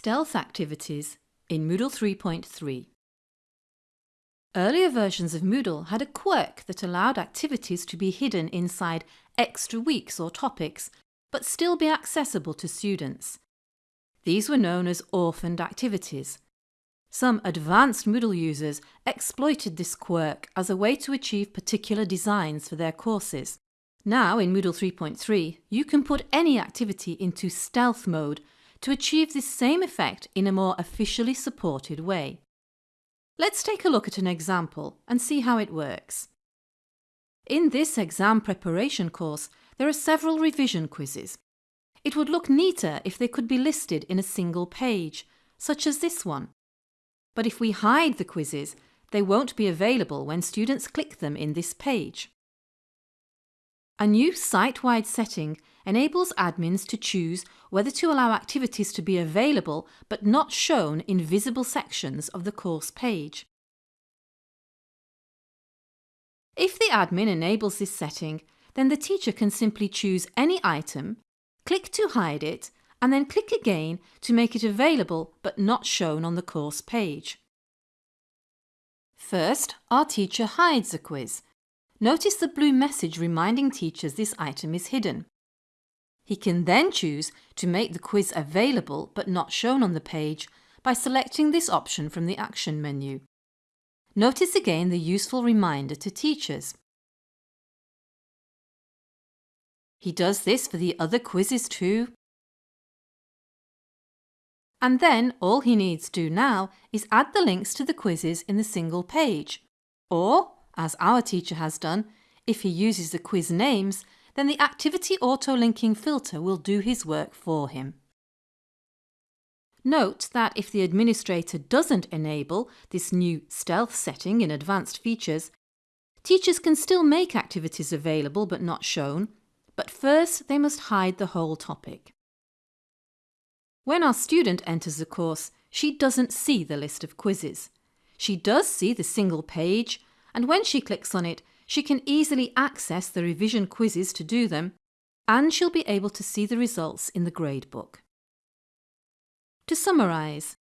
Stealth activities in Moodle 3.3 Earlier versions of Moodle had a quirk that allowed activities to be hidden inside extra weeks or topics, but still be accessible to students. These were known as orphaned activities. Some advanced Moodle users exploited this quirk as a way to achieve particular designs for their courses. Now in Moodle 3.3, you can put any activity into stealth mode to achieve this same effect in a more officially supported way. Let's take a look at an example and see how it works. In this exam preparation course, there are several revision quizzes. It would look neater if they could be listed in a single page, such as this one. But if we hide the quizzes, they won't be available when students click them in this page. A new site-wide setting enables admins to choose whether to allow activities to be available but not shown in visible sections of the course page. If the admin enables this setting, then the teacher can simply choose any item, click to hide it, and then click again to make it available but not shown on the course page. First, our teacher hides a quiz Notice the blue message reminding teachers this item is hidden. He can then choose to make the quiz available but not shown on the page by selecting this option from the Action menu. Notice again the useful reminder to teachers. He does this for the other quizzes too. And then all he needs to do now is add the links to the quizzes in the single page, or as our teacher has done, if he uses the quiz names, then the activity auto-linking filter will do his work for him. Note that if the administrator doesn't enable this new stealth setting in advanced features, teachers can still make activities available but not shown, but first they must hide the whole topic. When our student enters the course, she doesn't see the list of quizzes. She does see the single page and when she clicks on it, she can easily access the revision quizzes to do them, and she'll be able to see the results in the gradebook. To summarise,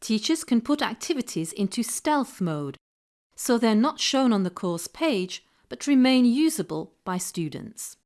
teachers can put activities into stealth mode, so they're not shown on the course page but remain usable by students.